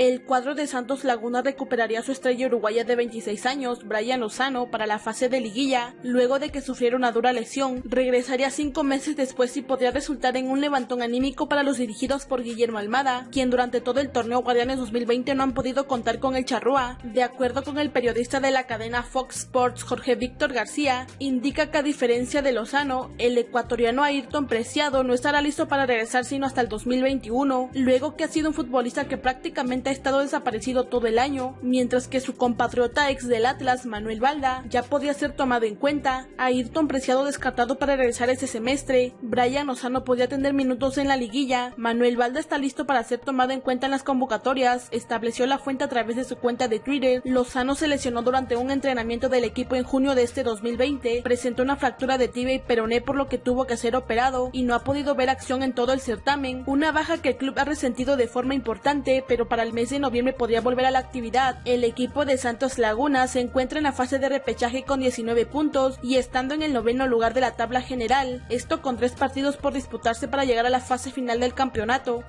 El cuadro de Santos Laguna recuperaría a su estrella uruguaya de 26 años, Brian Lozano, para la fase de liguilla, luego de que sufriera una dura lesión. Regresaría cinco meses después y podría resultar en un levantón anímico para los dirigidos por Guillermo Almada, quien durante todo el torneo Guardianes 2020 no han podido contar con el charrúa. De acuerdo con el periodista de la cadena Fox Sports, Jorge Víctor García, indica que a diferencia de Lozano, el ecuatoriano Ayrton Preciado no estará listo para regresar sino hasta el 2021, luego que ha sido un futbolista que prácticamente estado desaparecido todo el año, mientras que su compatriota ex del Atlas, Manuel Valda, ya podía ser tomado en cuenta. Ayrton Preciado descartado para regresar ese semestre, Brian Lozano podía tener minutos en la liguilla, Manuel Valda está listo para ser tomado en cuenta en las convocatorias, estableció la fuente a través de su cuenta de Twitter. Lozano se lesionó durante un entrenamiento del equipo en junio de este 2020, presentó una fractura de tibia y peroné por lo que tuvo que ser operado y no ha podido ver acción en todo el certamen, una baja que el club ha resentido de forma importante, pero para el mes de noviembre podría volver a la actividad. El equipo de Santos Laguna se encuentra en la fase de repechaje con 19 puntos y estando en el noveno lugar de la tabla general, esto con tres partidos por disputarse para llegar a la fase final del campeonato.